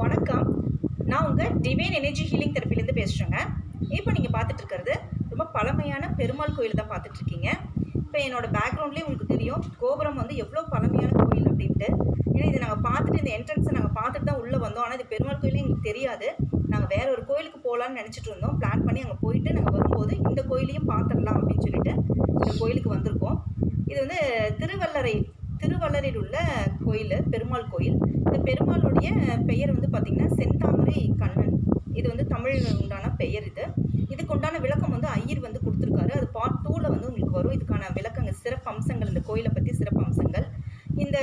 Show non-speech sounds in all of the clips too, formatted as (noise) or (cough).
வணக்கம். நான் உங்கள் டிவைன் எனர்ஜி ஹீலிங் தெரப்பிலேருந்து பேசுகிறேங்க இப்போ நீங்கள் பார்த்துட்டு இருக்கிறது ரொம்ப பழமையான பெருமாள் கோயில் தான் பார்த்துட்ருக்கீங்க இப்போ என்னோடய பேக்ரவுண்ட்லேயே உங்களுக்கு தெரியும் கோபுரம் வந்து எவ்வளோ பழமையான கோயில் அப்படின்ட்டு. ஏன்னா இது நாங்கள் பார்த்துட்டு இந்த என்ட்ரன்ஸை நாங்கள் பார்த்துட்டு தான் உள்ளே வந்தோம். ஆனால் இது பெருமாள் கோயிலே எங்களுக்கு தெரியாது. நாங்கள் வேற ஒரு கோயிலுக்கு போகலான்னு நினச்சிட்டு இருந்தோம். பிளான் பண்ணி அங்கே போயிட்டு நாங்கள் வரும்போது இந்த கோயிலையும் பார்த்துடலாம் அப்படின்னு சொல்லிட்டு இந்த கோயிலுக்கு வந்திருக்கோம். இது வந்து திருவல்லரை திருவள்ளரில் உள்ள கோயில் பெருமாள் கோயில். இந்த பெருமாளுடைய பெயர் வந்து பார்த்திங்கன்னா செந்தாமரை கண்ணன். இது வந்து தமிழ் உண்டான பெயர் இது. இதுக்கு உண்டான விளக்கம் வந்து ஐயர் வந்து கொடுத்துருக்காரு. அது பார்ட் டூவில் வந்து உங்களுக்கு வரும். இதுக்கான விளக்கங்கள் சிறப்பு அம்சங்கள் இந்த கோயிலை பற்றி சிறப்பு அம்சங்கள். இந்த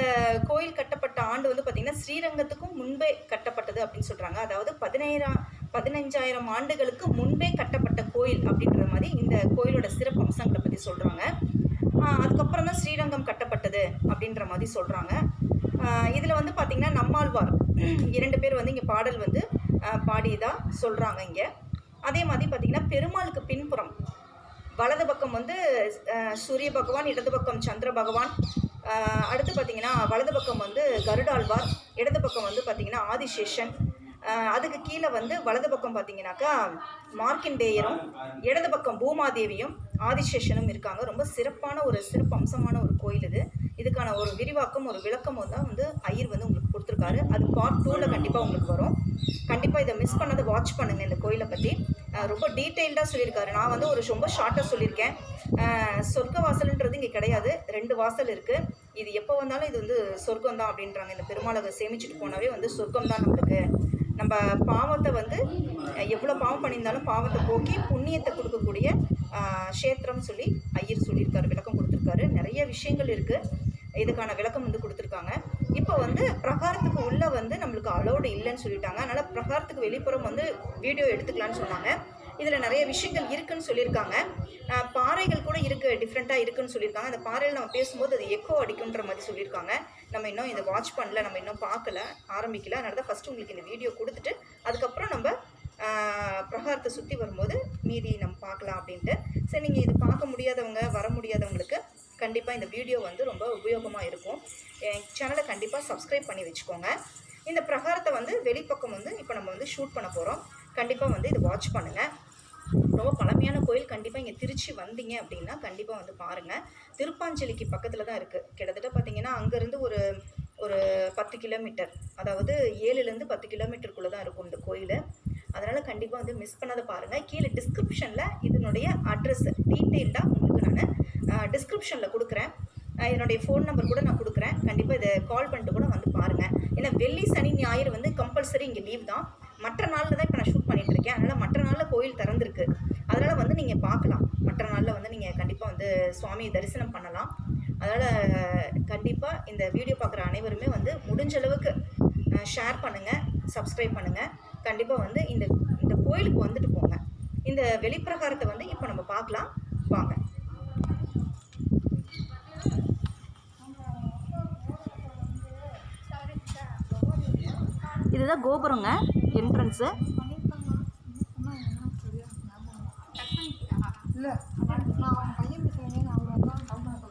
கோயில் கட்டப்பட்ட ஆண்டு வந்து பார்த்திங்கன்னா ஸ்ரீரங்கத்துக்கும் முன்பே கட்டப்பட்டது அப்படின்னு சொல்கிறாங்க அதாவது பதினேழாம் பதினஞ்சாயிரம் ஆண்டுகளுக்கு முன்பே கட்டப்பட்ட கோயில் அப்படின்ற மாதிரி இந்த கோயிலோட சிறப்பு அம்சங்களை பற்றி சொல்கிறாங்க அதுக்கப்புறம் தான் ஸ்ரீரங்கம் கட்டப்பட்டது அப்படின்ற மாதிரி சொல்கிறாங்க இதில் வந்து பார்த்திங்கன்னா நம்மாழ்வார். (clears throat) இரண்டு பேர் வந்து இங்கே பாடல் வந்து பாடியதாக சொல்கிறாங்க இங்கே. அதே மாதிரி பார்த்திங்கன்னா பெருமாளுக்கு பின்புறம் வலது பக்கம் வந்து சூரிய பகவான் இடது பக்கம் சந்திர பகவான் அடுத்து பார்த்திங்கன்னா வலது பக்கம் வந்து கருடாழ்வார் இடது பக்கம் வந்து பார்த்திங்கன்னா ஆதிசேஷன் அதுக்கு கீழே வந்து வலது பக்கம் பார்த்தீங்கன்னாக்கா மார்க்கிண்டேயரும் இடது பக்கம் பூமாதேவியும் ஆதிசேஷனும் இருக்காங்க. ரொம்ப சிறப்பான ஒரு சிறப்பு அம்சமான ஒரு கோயில் இது. இதுக்கான ஒரு விரிவாக்கம் ஒரு விளக்கமும் தான் வந்து ஐயர் வந்து உங்களுக்கு கொடுத்துருக்காரு. அது பார்ட் டூவில் கண்டிப்பாக உங்களுக்கு வரும். கண்டிப்பாக இதை மிஸ் பண்ணதை வாட்ச் பண்ணுங்கள் இந்த கோயிலை பற்றி ரொம்ப டீட்டெயில்டாக சொல்லியிருக்காரு. நான் வந்து ஒரு ரொம்ப ஷார்ட்டாக சொல்லியிருக்கேன். சொர்க்க வாசல்ன்றது இங்கே கிடையாது. ரெண்டு வாசல் இருக்குது இது எப்போ வந்தாலும் இது வந்து சொர்க்கம் தான் அப்படின்றாங்க. இந்த பெருமாளை சேமிச்சுட்டு போனாவே வந்து சொர்க்கம் தான் நம்மளுக்கு. நம்ம பாவத்தை வந்து எவ்வளோ பாவம் பண்ணியிருந்தாலும் பாவத்தை போக்கி புண்ணியத்தை கொடுக்கக்கூடிய க்ஷேத்திரம் சொல்லி ஐயர் சொல்லியிருக்காரு விளக்கம் கொடுத்துருக்காரு. நிறைய விஷயங்கள் இருக்குது இதுக்கான விளக்கம் வந்து கொடுத்துருக்காங்க. இப்போ வந்து பிரகாரத்துக்கு உள்ளே வந்து நம்மளுக்கு அலோடு இல்லைன்னு சொல்லிட்டாங்க. அதனால் பிரகாரத்துக்கு வெளிப்புறம் வந்து வீடியோ எடுத்துக்கலான்னு சொன்னாங்க. இதில் நிறைய விஷயங்கள் இருக்குன்னு சொல்லியிருக்காங்க. பாறைகள் கூட இருக்குது டிஃப்ரெண்ட்டாக இருக்குன்னு சொல்லியிருக்காங்க. அந்த பாறையில் நம்ம பேசும்போது அது எக்கோ அடிக்குன்ற மாதிரி சொல்லியிருக்காங்க. நம்ம இன்னும் இதை வாட்ச் பண்ணல நம்ம இன்னும் பார்க்கல ஆரம்பிக்கல. அதனால தான் ஃபஸ்ட்டு உங்களுக்கு இந்த வீடியோ கொடுத்துட்டு அதுக்கப்புறம் நம்ம பிரகாரத்தை சுற்றி வரும்போது மீதி நம்ம பார்க்கலாம் அப்படின்ட்டு. சரி நீங்கள் இது பார்க்க முடியாதவங்க வர முடியாதவங்களுக்கு கண்டிப்பாக இந்த வீடியோ வந்து ரொம்ப உபயோகமாக இருக்கும். என் சேனலை கண்டிப்பாக சப்ஸ்கிரைப் பண்ணி வச்சுக்கோங்க. இந்த பிரகாரத்தை வந்து வெளிப்பக்கம் வந்து இப்போ நம்ம வந்து ஷூட் பண்ண போகிறோம் கண்டிப்பாக வந்து இது வாட்ச் பண்ணுங்கள் ரொம்ப பழமையான கோயில். கண்டிப்பாக இங்கே திருச்சி வந்தீங்க அப்படின்னா கண்டிப்பாக வந்து பாருங்கள் திருப்பாஞ்சலிக்கு பக்கத்தில் தான் இருக்குது கிட்டத்தட்ட பார்த்தீங்கன்னா அங்கேருந்து ஒரு ஒரு பத்து கிலோமீட்டர். அதாவது ஏழுலேருந்து பத்து கிலோமீட்டருக்குள்ளே தான் இருக்கும் இந்த கோயில். அதனால் கண்டிப்பாக வந்து மிஸ் பண்ணாத பாருங்கள் கீழே டிஸ்கிரிப்ஷனில் இதனுடைய அட்ரஸ் டீட்டெயில்டாக உங்களுக்கு நான் டிஸ்கிரிப்ஷனில் கொடுக்குறேன். என்னுடைய ஃபோன் நம்பர் கூட நான் கொடுக்குறேன். கண்டிப்பாக இதை கால் பண்ணிட்டு கூட வந்து பாருங்கள் ஏன்னா வெள்ளி சனி ஞாயிறு வந்து கம்பல்சரி இங்கே லீவ் தான். மற்ற நாளில் தான் இப்போ நான் ஷூட் பண்ணிட்டு இருக்கேன். அதனால் மற்ற நாளில் கோயில் திறந்திருக்கு. அதனால் வந்து நீங்கள் பார்க்கலாம். மற்ற நாளில் வந்து நீங்கள் கண்டிப்பாக வந்து சுவாமியை தரிசனம் பண்ணலாம். அதனால் கண்டிப்பாக இந்த வீடியோ பார்க்குற அனைவருமே வந்து முடிஞ்ச அளவுக்கு ஷேர் பண்ணுங்கள் சப்ஸ்கிரைப் பண்ணுங்கள் கண்டிப்பாக வந்து இந்த இந்த கோயிலுக்கு வந்துட்டு போங்க. இந்த வெளிப்பிரகாரத்தை வந்து இப்போ நம்ம பார்க்கலாம். வாங்க. இதுதான் கோபுரங்க என்ட்ரன்ஸு இல்லை நான் அவன் பையன் சொன்னேன் அவங்க அப்பா கவுண்டர்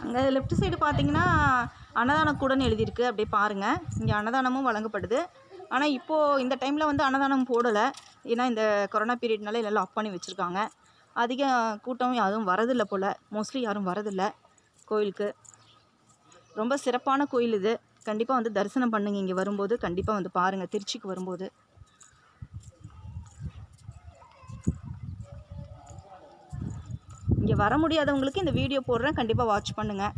அங்கே லெஃப்ட் சைடு பார்த்தீங்கன்னா அன்னதானக்கூடன்னு எழுதியிருக்கு. அப்படியே பாருங்கள் இங்கே அன்னதானமும் வழங்கப்படுது. ஆனால் இப்போது இந்த டைமில் வந்து அன்னதானம் போடலை. ஏன்னா இந்த கொரோனா பீரியட்னால எல்லாம் ஆஃப் பண்ணி வச்சுருக்காங்க. அதிக கூட்டம் யாரும் வரதில்லை போல். மோஸ்ட்லி யாரும் வரதில்லை கோயிலுக்கு. ரொம்ப சிறப்பான கோயில் இது. கண்டிப்பாக வந்து தரிசனம் பண்ணுங்கள் இங்கே வரும்போது கண்டிப்பாக வந்து பாருங்கள் திருச்சிக்கு வரும்போது. இங்கே வர முடியாதவங்களுக்கு இந்த வீடியோ போடுறேன். கண்டிப்பாக வாட்ச் பண்ணுங்கள்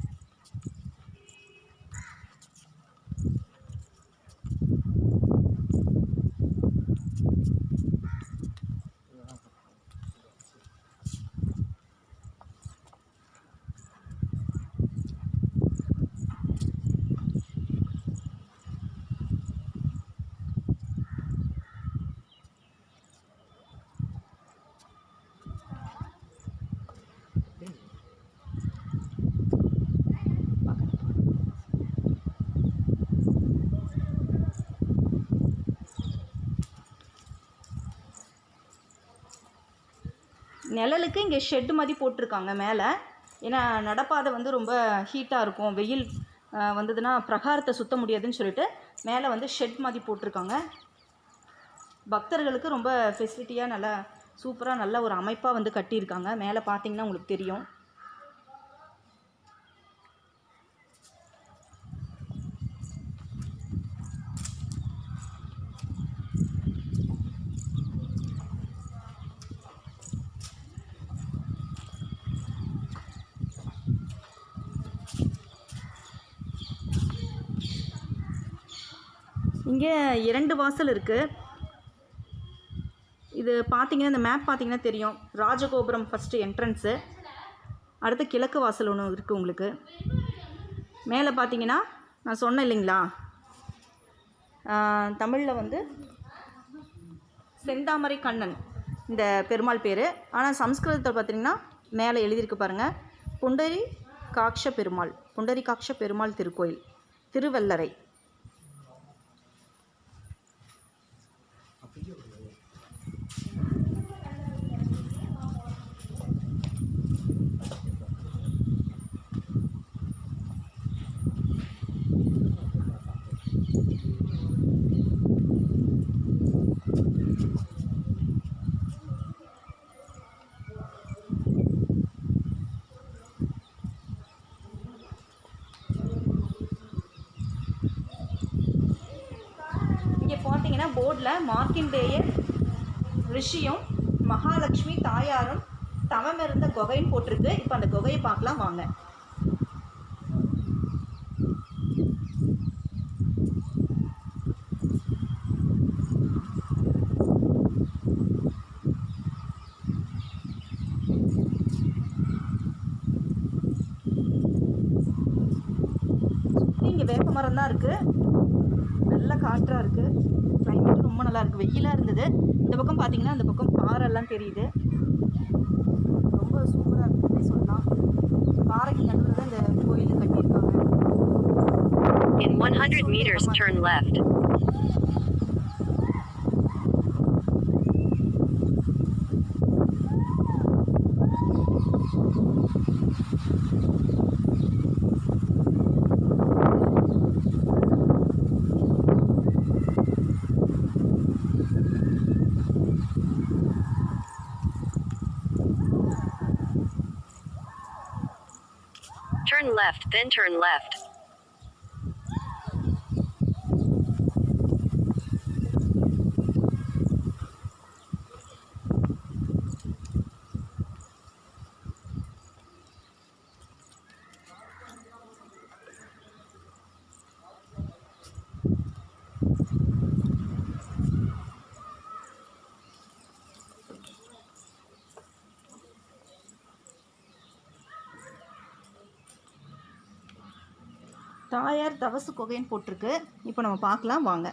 நிழலுக்கு இங்கே ஷெட்டு மாதிரி போட்டிருக்காங்க மேலே. ஏன்னா நடப்பாதை வந்து ரொம்ப ஹீட்டாக இருக்கும். வெயில் வந்ததுன்னா பிரகாரத்தை சுத்த முடியாதுன்னு சொல்லிட்டு மேலே வந்து ஷெட் மாதிரி போட்டிருக்காங்க. பக்தர்களுக்கு ரொம்ப ஃபெசிலிட்டியாக நல்லா சூப்பராக நல்ல ஒரு அமைப்பாக வந்து கட்டியிருக்காங்க. மேலே பார்த்தீங்கன்னா உங்களுக்கு தெரியும். இரண்டு வாசல் இருக்குது இது பார்த்தீங்கன்னா இந்த மேப் பார்த்தீங்கன்னா தெரியும். ராஜகோபுரம் ஃபஸ்ட்டு என்ட்ரன்ஸு அடுத்து கிழக்கு வாசல் ஒன்று இருக்குது உங்களுக்கு. மேலே பார்த்தீங்கன்னா நான் சொன்னேன் இல்லைங்களா? தமிழில் வந்து செந்தாமரை கண்ணன். இந்த பெருமாள் பேர். ஆனால் சம்ஸ்கிருதத்தில் பார்த்தீங்கன்னா மேலே எழுதியிருக்கு பாருங்கள் புண்டரி காக்ஷ பெருமாள். புண்டரி காக்ஷ பெருமாள் திருக்கோயில். திருவல்லரை இங்கே பார்த்தீங்கன்னா மார்க்கிண்டேயர் ரிஷியும் மகாலட்சுமி தாயாரும் தவம் இருந்த குகைன்னு போட்டிருக்கு. இப்போ அந்த குகையை பார்க்கலாம் வாங்க. இங்கே வேப்ப மரம் தான் இருக்குது நல்ல காற்றாக இருக்குது ரொம்ப நல்லா இருக்குது வெயிலாக இருந்தது. இந்த பக்கம் பார்த்தீங்கன்னா அந்த பக்கம் பாறைலாம் தெரியுது. ரொம்ப சூப்பராக இருக்குன்னே சொல்லலாம். பாறைக்கு நடுவில் தான் இந்த கோயில் கட்டியிருக்காங்க. In 100 meters, turn left. Turn left, then turn left. தாயார் தவசு குகைன்னு போட்டிருக்கு. இப்போ நம்ம பார்க்கலாம் வாங்க.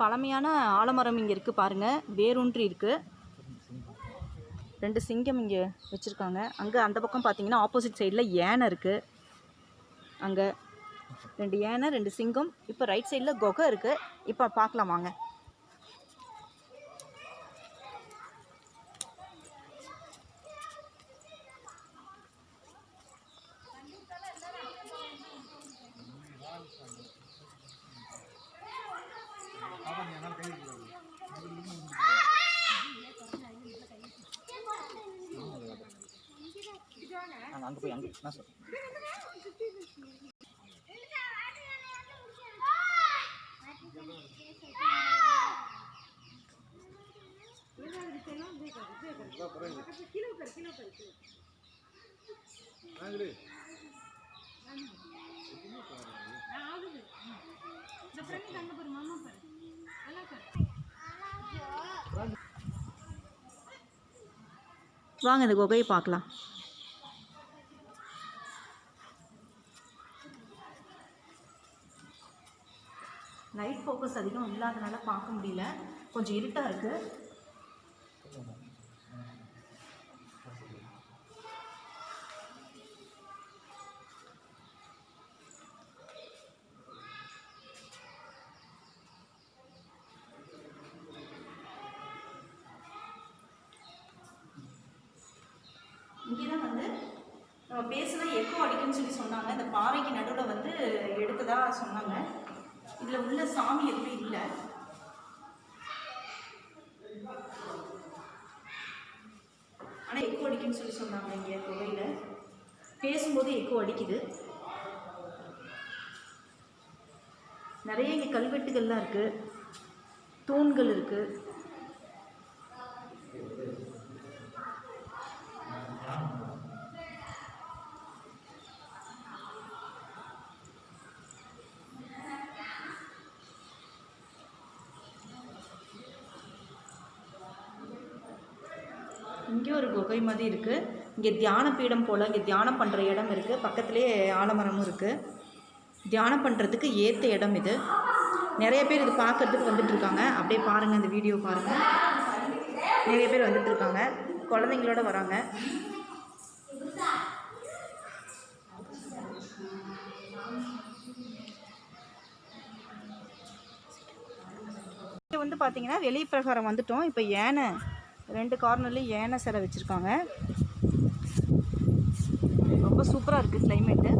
பழமையான ஆலமரம் இங்கே இருக்குது பாருங்கள் வேரூன்றி இருக்குது ரெண்டு சிங்கம் இங்கே வச்சுருக்காங்க. அங்கே அந்த பக்கம் பார்த்தீங்கன்னா ஆப்போசிட் சைடில் யானை இருக்குது அங்கே ரெண்டு யானை ரெண்டு சிங்கம். இப்போ ரைட் சைடில் குகை இருக்குது இப்போ பார்க்கலாம் வாங்க அங்கே அங்கே போய் அங்கே நான் சொல்கிறேன் வாங்க இந்த குகையை பார்க்கலாம். லைட் ஃபோக்கஸ் அதிகம் இல்லாதனால பார்க்க முடியல. கொஞ்சம் இருட்டாக இருக்குது இங்கே தான் வந்து நம்ம பேசினா எக்கோ அடிக்கும்னு சொல்லி சொன்னாங்க. இந்த பாறைக்கு நடுவில் வந்து எடுத்ததா சொன்னாங்க. இதில் உள்ள சாமி எதுவும் இல்லை. ஆனால் எக்கோ அடிக்கும்னு சொல்லி சொன்னாங்க இங்கே குகையில் பேசும்போது எக்கோ அடிக்குது. நிறைய இங்கே கல்வெட்டுகள்லாம் இருக்குது தூண்கள் இருக்குது இங்கே ஒரு குகை மாதிரி இருக்குது இங்கே தியான பீடம் போல் இங்கே தியானம் பண்ணுற இடம் இருக்குது பக்கத்துலேயே ஆலமரமும் இருக்குது தியானம் பண்ணுறதுக்கு ஏற்ற இடம் இது. நிறைய பேர் இது பார்க்கறதுக்கு வந்துட்டுருக்காங்க அப்படியே பாருங்கள் இந்த வீடியோ பாருங்கள் நிறைய பேர் வந்துட்டுருக்காங்க குழந்தைங்களோட வராங்க. வந்து பார்த்தீங்கன்னா வெளி பிரகாரம் வந்துட்டோம். இப்போ ஏன்னு ரெண்டு கார்னர்லேயும் யானை சிலை வச்சுருக்காங்க. ரொம்ப சூப்பராக இருக்குது கிளைமேட்டு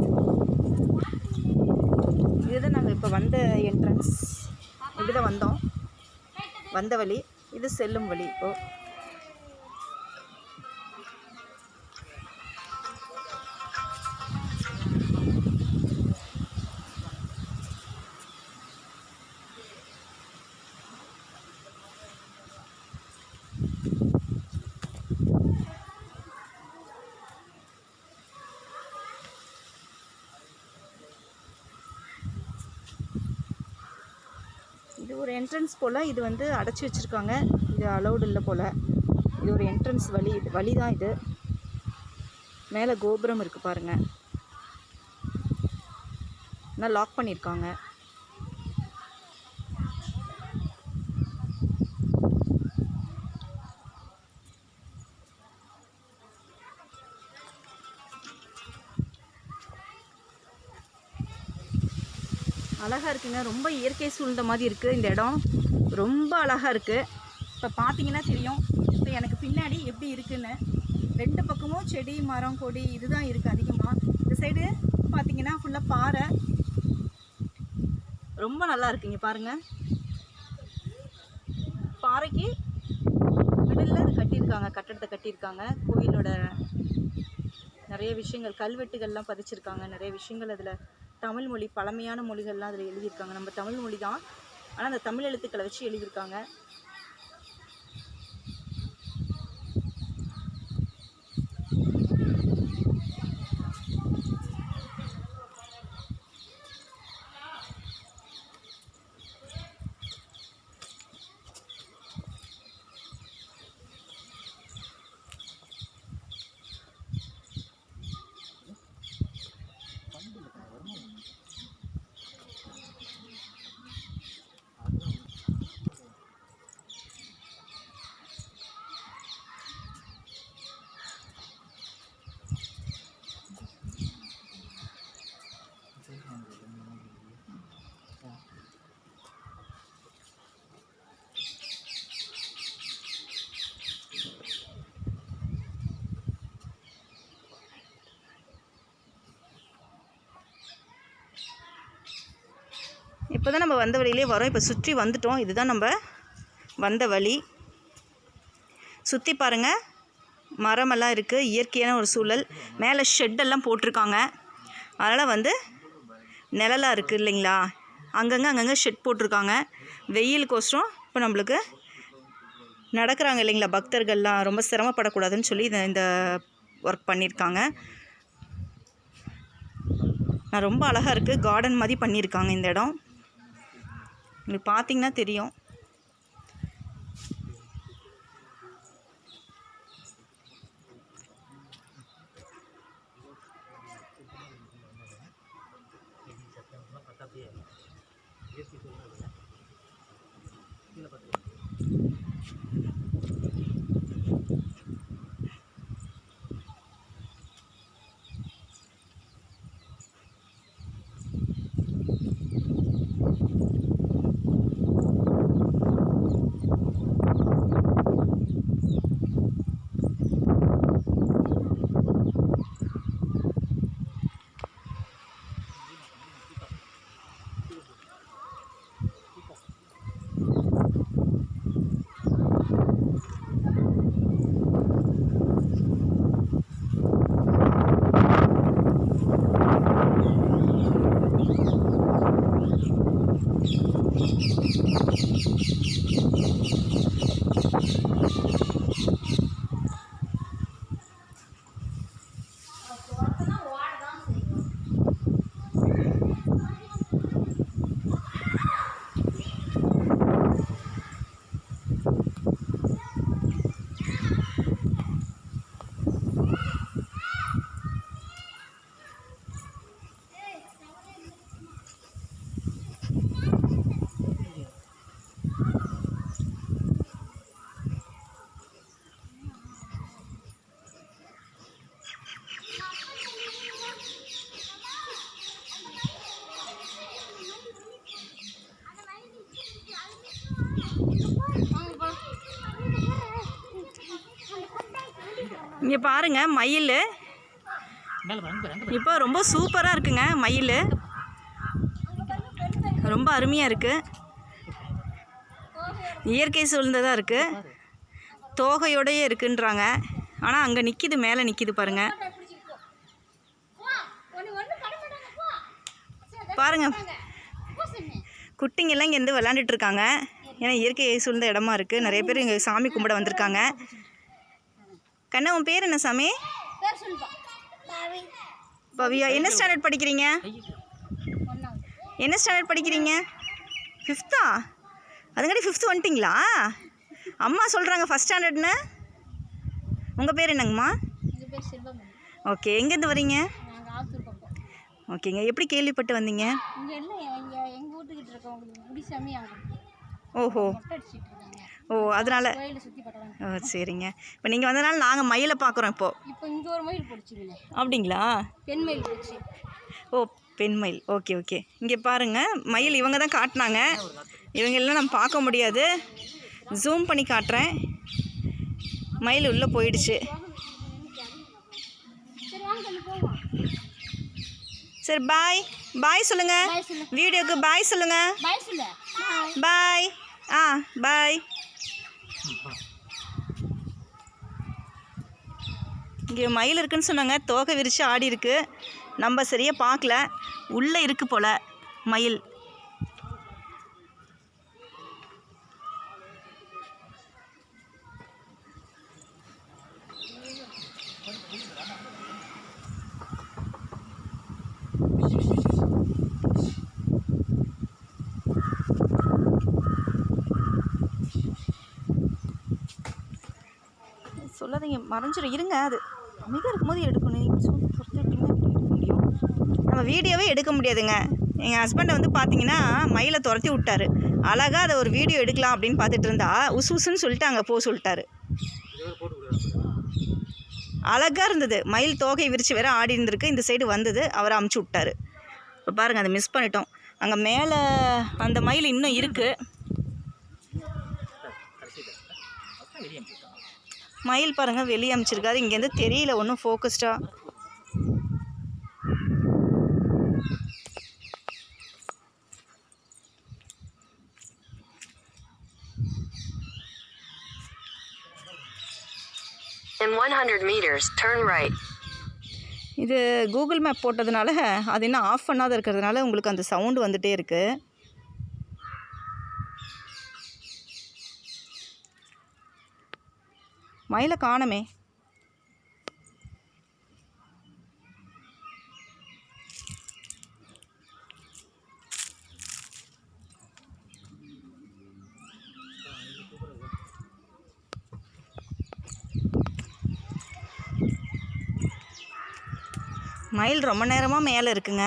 இதுதான் நாங்கள் இப்போ வந்த என்ட்ரன்ஸ் இப்படி தான் வந்தோம். வந்த வழி இது செல்லும் வழி. இப்போது இது ஒரு என்ட்ரன்ஸ் போல் இது வந்து அடைச்சி வச்சுருக்காங்க. இது அலௌடு இல்லை போல். இது ஒரு என்ட்ரன்ஸ் வழி. இது வழி தான் இது. மேலே கோபுரம் இருக்குது பாருங்கள் ஆனால் லாக் பண்ணியிருக்காங்க அழகாக இருக்குங்க. ரொம்ப இயற்கை சூழ்ந்த மாதிரி இருக்குது இந்த இடம். ரொம்ப அழகாக இருக்குது இப்போ பார்த்தீங்கன்னா தெரியும். இப்போ எனக்கு பின்னாடி எப்படி இருக்குன்னு. ரெண்டு பக்கமும் செடி மரம் கொடி இதுதான் இருக்குது அதிகமாக இந்த சைடு பார்த்தீங்கன்னா ஃபுல்லாக பாறை. ரொம்ப நல்லா இருக்குங்க பாருங்கள் பாறைக்கு மிடில் அது கட்டியிருக்காங்க கட்டடத்தை கட்டியிருக்காங்க. கோயிலோட நிறைய விஷயங்கள் கல்வெட்டுகள்லாம் பதிச்சிருக்காங்க. நிறைய விஷயங்கள் அதில் தமிழ் மொழி பழமையான மொழிகள்லாம் அதில் எழுதியிருக்காங்க. நம்ம தமிழ் மொழி தான். ஆனால் அந்த தமிழ் எழுத்துக்களை வச்சு எழுதியிருக்காங்க. இப்போ தான் நம்ம வந்த வழியிலே வரோம். இப்போ சுற்றி வந்துட்டோம். இதுதான் நம்ம வந்த வழி. சுற்றி பாருங்கள் மரமெல்லாம் இருக்குது இயற்கையான ஒரு சூழல். மேலே ஷெட்டெல்லாம் போட்டிருக்காங்க. அதனால் வந்து நிழலாக இருக்குது இல்லைங்களா? அங்கங்கே அங்கங்கே ஷெட் போட்டிருக்காங்க. வெயிலுக்கோசரம் இப்போ நம்மளுக்கு நடக்கிறாங்க இல்லைங்களா? பக்தர்கள்லாம் ரொம்ப சிரமப்படக்கூடாதுன்னு சொல்லி இந்த இந்த ஒர்க் பண்ணியிருக்காங்க நான் ரொம்ப அழகாக இருக்குது கார்டன் மாதிரி பண்ணியிருக்காங்க இந்த இடம். உங்களுக்கு பார்த்தீங்கன்னா தெரியும். இங்கே பாருங்க மயில். இப்போ ரொம்ப சூப்பராக இருக்குங்க மயில். ரொம்ப அருமையாக இருக்குது இயற்கை சூழ்ந்ததாக இருக்குது தோகையோடையே இருக்குன்றாங்க. ஆனால் அங்கே நிற்கிது மேலே நிற்கிது பாருங்கள் பாருங்க. குட்டிங்கெல்லாம் இங்கேருந்து விளாண்டுட்டு இருக்காங்க. ஏன்னா இயற்கை சூழ்ந்த இடமா இருக்குது நிறைய பேர் இங்கே சாமி கும்பிட வந்திருக்காங்க. கண்ணா உன் பேர் என்ன சாமி? பேர் சொல்லுப்பா. பாவி. பவியா என்ன ஸ்டாண்டர்ட் படிக்கிறீங்க? என்ன ஸ்டாண்டர்ட் படிக்கிறீங்க? ஃபிஃப்த்தா அதுங்காட்டி ஃபிஃப்த்து வந்துட்டிங்களா? அம்மா சொல்கிறாங்க ஃபஸ்ட் ஸ்டாண்டர்ட்னு உங்கள் பேர் என்னங்கம்மா? ஓகே எங்கேருந்து வரீங்க? நாங்கள் ஆத்தூர் பக்கம். ஓகேங்க எப்படி கேள்விப்பட்டு வந்தீங்க? ஓஹோ. ஓ அதனால் ஓ சரிங்க. இப்போ நீங்கள் வந்தனால நாங்கள் மயிலை பார்க்குறோம் இப்போது இப்போ இங்கே ஒரு மயில் பிடிச்சிங்களே அப்படிங்களா? பெண் மயில் பிடிச்சி. ஓ பெண் மயில். Okay okay. இங்கே பாருங்கள் மயில் இவங்க தான் காட்டினாங்க. இவங்கெல்லாம் நம்ம பார்க்க முடியாது. ஜூம் பண்ணி காட்டுறேன். மயில் உள்ளே போயிடுச்சு. சரி பாய் பாய் சொல்லுங்கள் வீடியோக்கு பாய் சொல்லுங்கள் பாய் சொல்லு. பாய் ஆ பாய் இங்கே மயில் இருக்குன்னு சொன்னாங்க. தோகை விரித்து ஆடி இருக்கு. நம்ம சரியாக பார்க்கல. உள்ளே இருக்கு போல் மயில். மறைஞ்சிடும் இருங்க அது அமைதியாக இருக்கும்போது எடுக்கணும். நீங்கள் எடுக்க முடியும். நம்ம வீடியோவே எடுக்க முடியாதுங்க. எங்கள் ஹஸ்பண்டை வந்து பார்த்தீங்கன்னா மயிலை துரத்தி விட்டாரு. அழகாக அதை ஒரு வீடியோ எடுக்கலாம் அப்படின்னு பார்த்துட்டு இருந்தா உசு உசுன்னு சொல்லிட்டு அங்கே போக சொல்லிட்டாரு. அழகாக இருந்தது. மயில் தோகை விரித்து வேற ஆடி இருந்திருக்கு. இந்த சைடு வந்தது அவரை அமுச்சு விட்டாரு. இப்போ பாருங்கள் அதை மிஸ் பண்ணிட்டோம். அங்கே மேலே அந்த மயில் இன்னும் இருக்குது மயில் பாருங்கள் வெளியே அமைச்சிருக்காது இங்கேருந்து தெரியல ஒன்றும் ஃபோக்கஸ்டாக In 100 meters, turn right. இது கூகுள் மேப் போட்டதுனால அது இன்னும் ஆஃப் பண்ணாத இருக்கிறதுனால உங்களுக்கு அந்த சவுண்டு வந்துட்டே இருக்குது மயிலை காணமே. மயில் ரொம்ப நேரமாக மேலே இருக்குங்க.